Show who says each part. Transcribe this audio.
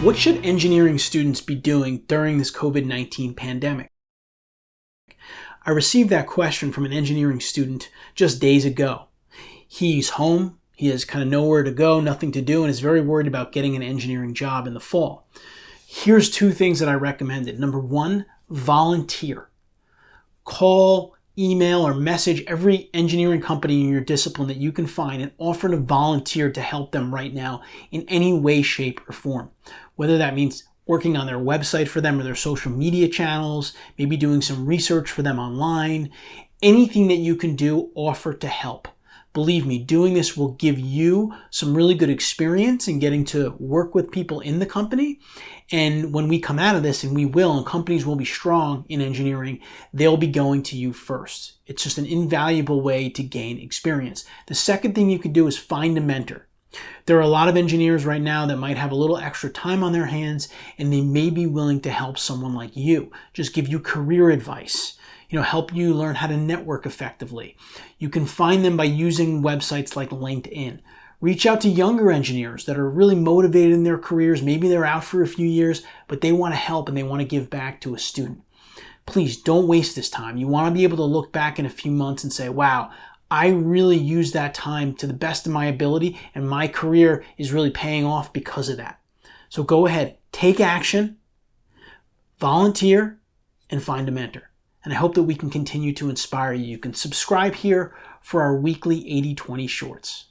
Speaker 1: What should engineering students be doing during this COVID-19 pandemic? I received that question from an engineering student just days ago. He's home, he has kind of nowhere to go, nothing to do, and is very worried about getting an engineering job in the fall. Here's two things that I recommended. Number one, volunteer. Call, email, or message every engineering company in your discipline that you can find and offer to volunteer to help them right now in any way, shape, or form whether that means working on their website for them or their social media channels, maybe doing some research for them online, anything that you can do, offer to help. Believe me, doing this will give you some really good experience in getting to work with people in the company. And when we come out of this, and we will, and companies will be strong in engineering, they'll be going to you first. It's just an invaluable way to gain experience. The second thing you can do is find a mentor. There are a lot of engineers right now that might have a little extra time on their hands and they may be willing to help someone like you, just give you career advice, you know, help you learn how to network effectively. You can find them by using websites like LinkedIn. Reach out to younger engineers that are really motivated in their careers. Maybe they're out for a few years, but they want to help and they want to give back to a student. Please don't waste this time. You want to be able to look back in a few months and say, wow, I really use that time to the best of my ability and my career is really paying off because of that. So go ahead, take action, volunteer, and find a mentor. And I hope that we can continue to inspire you. You can subscribe here for our weekly 80-20 shorts.